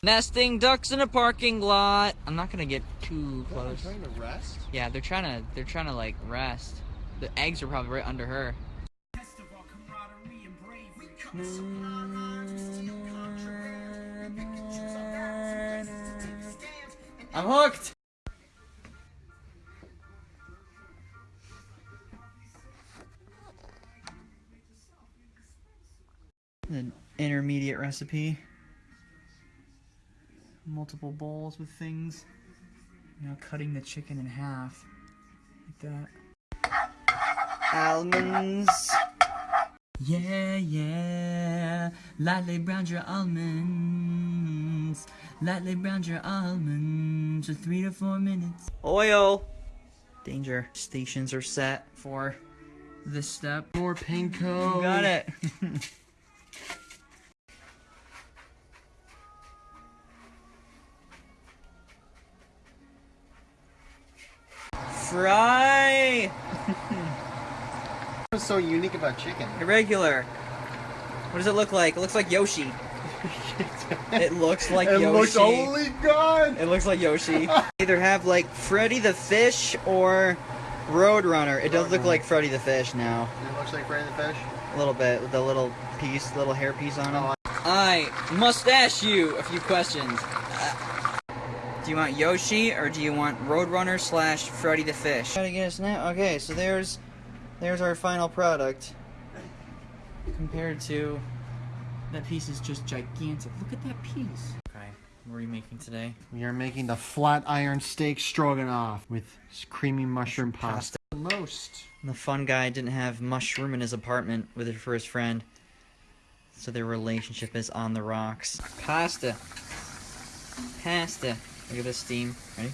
Nesting ducks in a parking lot. I'm not gonna get too close. trying to rest. Yeah, they're trying to they're trying to like rest. The eggs are probably right under her. I'm hooked. An intermediate recipe. Multiple bowls with things. Now cutting the chicken in half. Like that. Almonds. Yeah, yeah. Lightly brown your almonds. Lightly brown your almonds for three to four minutes. Oil. Danger. Stations are set for this step. More panko. Got it. Fry. What's so unique about chicken? Irregular. What does it look like? It looks like Yoshi. It looks like it Yoshi. looks only good. It looks like Yoshi. Either have like Freddy the Fish or Roadrunner. It does look like Freddy the Fish now. It looks like Freddy the Fish. A little bit with the little piece, little hair piece on it. Oh, I must ask you a few questions. Do you want Yoshi or do you want Roadrunner slash Freddy the Fish? Gotta guess now. Okay, so there's there's our final product compared to that piece is just gigantic. Look at that piece. Okay, what are we making today? We are making the flat iron steak stroganoff with creamy mushroom Pasta. pasta. The most. The fun guy didn't have mushroom in his apartment with it for his friend. So their relationship is on the rocks. Pasta. Pasta. Look at this steam. Ready?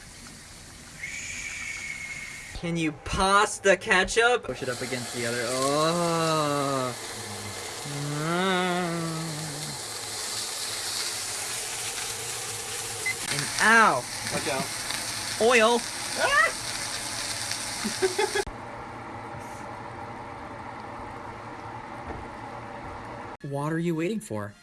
Can you pasta ketchup? Push it up against the other. Oh. And ow. Watch out. Oil. What are you waiting for?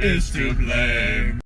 Is to blame.